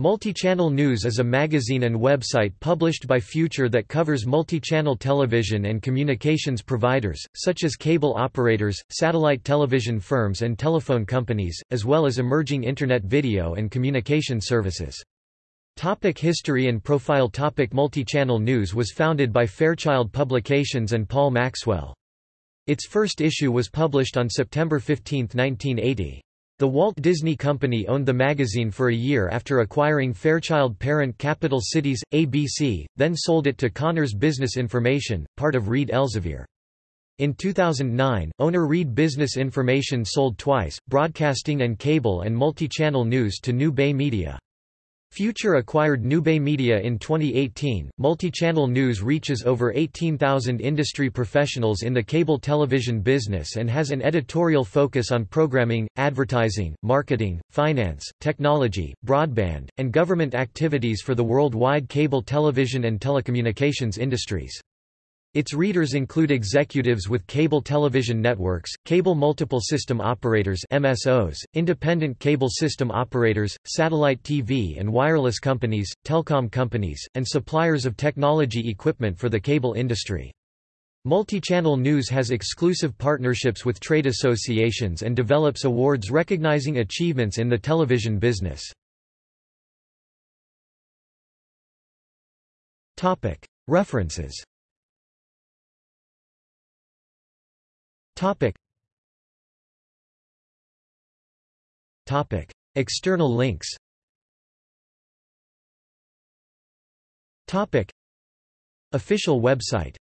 Multichannel News is a magazine and website published by Future that covers multi-channel television and communications providers, such as cable operators, satellite television firms and telephone companies, as well as emerging Internet video and communication services. Topic history and profile Topic Multichannel News was founded by Fairchild Publications and Paul Maxwell. Its first issue was published on September 15, 1980. The Walt Disney Company owned the magazine for a year after acquiring Fairchild parent Capital Cities, ABC, then sold it to Cahners Business Information, part of Reed Elsevier. In 2009, owner Reed Business Information sold twice, broadcasting and cable and multi-channel news to New Bay Media. Future acquired Newbay Media in 2018. Multi-channel news reaches over 18,000 industry professionals in the cable television business and has an editorial focus on programming, advertising, marketing, finance, technology, broadband, and government activities for the worldwide cable television and telecommunications industries. Its readers include executives with cable television networks, cable multiple system operators MSOs, independent cable system operators, satellite TV and wireless companies, telecom companies, and suppliers of technology equipment for the cable industry. Multi-channel news has exclusive partnerships with trade associations and develops awards recognizing achievements in the television business. References Topic. Topic. External links Topic. Official website